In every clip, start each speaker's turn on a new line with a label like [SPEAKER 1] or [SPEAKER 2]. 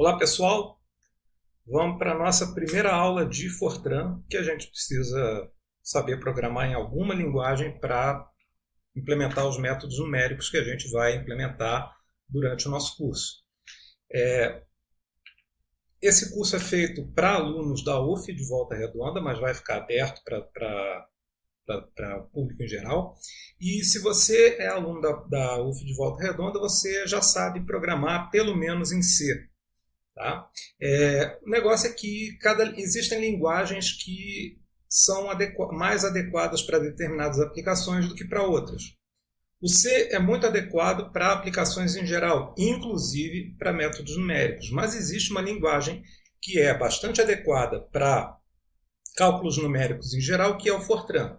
[SPEAKER 1] Olá pessoal, vamos para a nossa primeira aula de Fortran, que a gente precisa saber programar em alguma linguagem para implementar os métodos numéricos que a gente vai implementar durante o nosso curso. É, esse curso é feito para alunos da UF de Volta Redonda, mas vai ficar aberto para o público em geral. E se você é aluno da, da UF de Volta Redonda, você já sabe programar pelo menos em C. Tá? É, o negócio é que cada, existem linguagens que são adequa, mais adequadas para determinadas aplicações do que para outras. O C é muito adequado para aplicações em geral, inclusive para métodos numéricos, mas existe uma linguagem que é bastante adequada para cálculos numéricos em geral, que é o Fortran.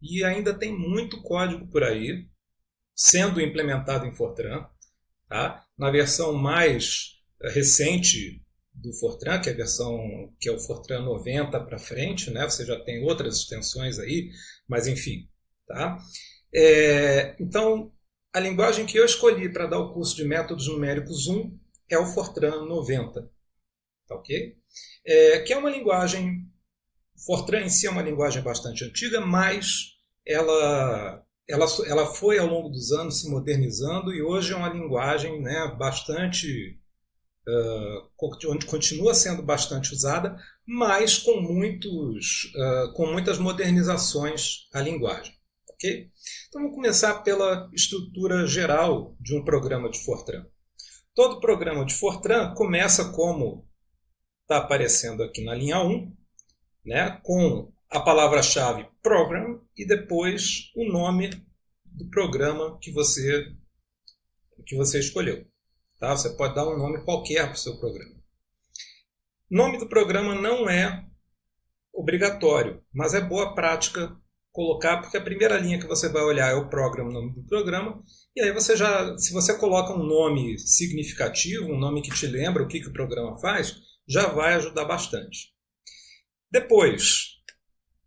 [SPEAKER 1] E ainda tem muito código por aí sendo implementado em Fortran. Tá? Na versão mais recente do Fortran, que é a versão que é o Fortran 90 para frente, né? Você já tem outras extensões aí, mas enfim, tá? É, então, a linguagem que eu escolhi para dar o curso de métodos numéricos 1 é o Fortran 90, tá ok? É, que é uma linguagem, Fortran em si é uma linguagem bastante antiga, mas ela ela, ela foi ao longo dos anos se modernizando e hoje é uma linguagem né, bastante uh, onde continua sendo bastante usada, mas com, muitos, uh, com muitas modernizações à linguagem. Okay? Então vamos começar pela estrutura geral de um programa de Fortran. Todo programa de Fortran começa como está aparecendo aqui na linha 1, né, com a palavra-chave program e depois o nome do programa que você, que você escolheu. Tá? Você pode dar um nome qualquer para o seu programa. Nome do programa não é obrigatório, mas é boa prática colocar, porque a primeira linha que você vai olhar é o programa, nome do programa, e aí você já, se você coloca um nome significativo, um nome que te lembra o que, que o programa faz, já vai ajudar bastante. Depois,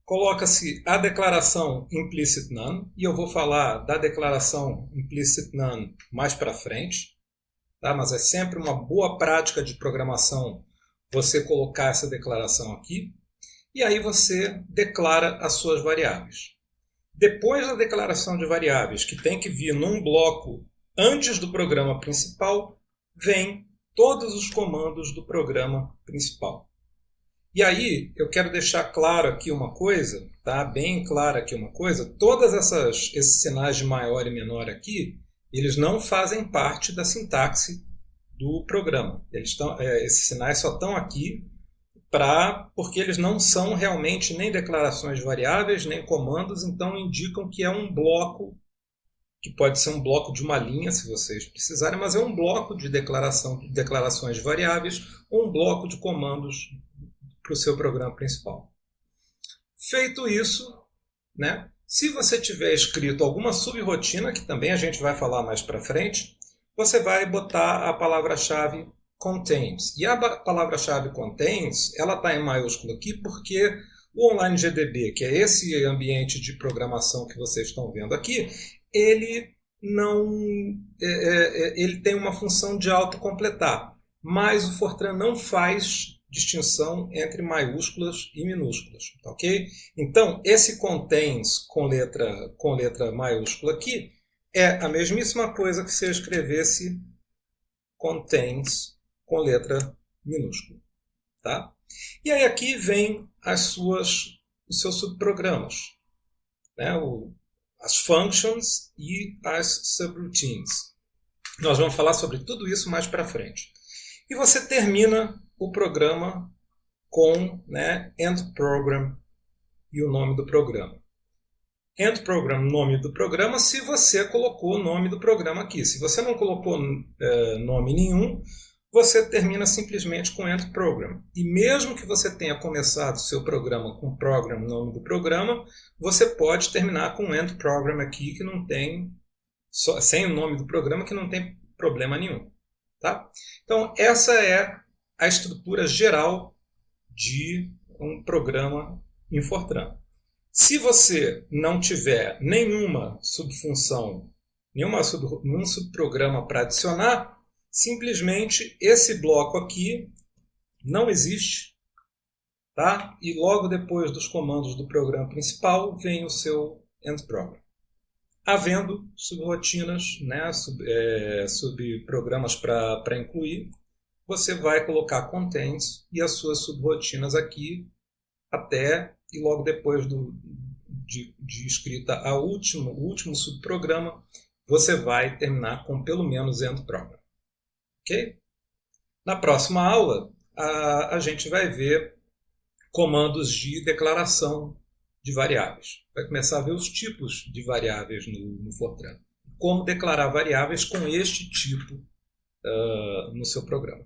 [SPEAKER 1] coloca-se a declaração implicit none, e eu vou falar da declaração implicit none mais para frente tá? mas é sempre uma boa prática de programação você colocar essa declaração aqui, e aí você declara as suas variáveis. Depois da declaração de variáveis, que tem que vir num bloco antes do programa principal, vem todos os comandos do programa principal. E aí, eu quero deixar claro aqui uma coisa, tá? bem clara aqui uma coisa, todas essas esses sinais de maior e menor aqui, eles não fazem parte da sintaxe do programa. Eles estão, é, esses sinais só estão aqui para porque eles não são realmente nem declarações de variáveis, nem comandos, então indicam que é um bloco, que pode ser um bloco de uma linha, se vocês precisarem, mas é um bloco de declaração, de declarações de variáveis ou um bloco de comandos para o seu programa principal. Feito isso, né, se você tiver escrito alguma subrotina, que também a gente vai falar mais para frente, você vai botar a palavra-chave contains. E a palavra-chave contains, ela está em maiúsculo aqui porque o Online GDB, que é esse ambiente de programação que vocês estão vendo aqui, ele não é, é, é ele tem uma função de autocompletar, mas o Fortran não faz distinção entre maiúsculas e minúsculas, tá ok? Então, esse contains com letra, com letra maiúscula aqui é a mesmíssima coisa que se eu escrevesse contains com letra minúscula, tá? E aí aqui vem as suas, os seus subprogramas, né? O, as functions e as subroutines. Nós vamos falar sobre tudo isso mais para frente. E você termina o programa com né, end program e o nome do programa. End program, nome do programa, se você colocou o nome do programa aqui. Se você não colocou é, nome nenhum, você termina simplesmente com end program. E mesmo que você tenha começado seu programa com program, nome do programa, você pode terminar com end program aqui, que não tem, só, sem o nome do programa, que não tem problema nenhum. Tá? Então, essa é a estrutura geral de um programa em Fortran. Se você não tiver nenhuma subfunção, nenhuma sub, nenhum subprograma para adicionar, simplesmente esse bloco aqui não existe, tá? E logo depois dos comandos do programa principal vem o seu end program. Havendo subrotinas, né, sub, é, subprogramas para incluir, você vai colocar contents e as suas subrotinas aqui até e logo depois do, de, de escrita a último, o último subprograma, você vai terminar com pelo menos end program. Ok? Na próxima aula, a, a gente vai ver comandos de declaração de variáveis. Vai começar a ver os tipos de variáveis no, no Fortran. Como declarar variáveis com este tipo uh, no seu programa.